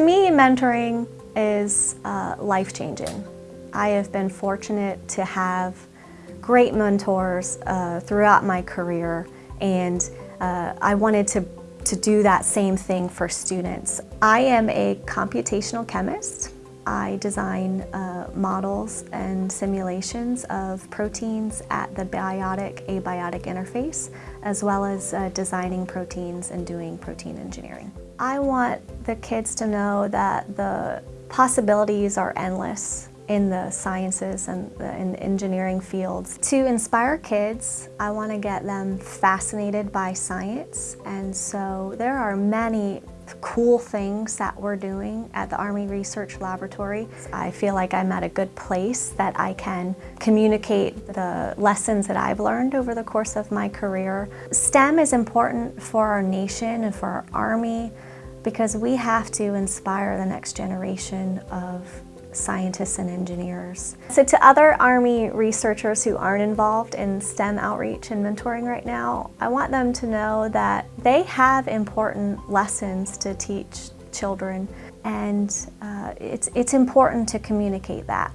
mentoring is uh, life-changing. I have been fortunate to have great mentors uh, throughout my career and uh, I wanted to, to do that same thing for students. I am a computational chemist. I design uh, models and simulations of proteins at the biotic-abiotic interface, as well as uh, designing proteins and doing protein engineering. I want the kids to know that the possibilities are endless in the sciences and the in engineering fields. To inspire kids, I want to get them fascinated by science and so there are many cool things that we're doing at the Army Research Laboratory. I feel like I'm at a good place that I can communicate the lessons that I've learned over the course of my career. STEM is important for our nation and for our Army because we have to inspire the next generation of scientists and engineers. So to other Army researchers who aren't involved in STEM outreach and mentoring right now, I want them to know that they have important lessons to teach children and uh, it's, it's important to communicate that.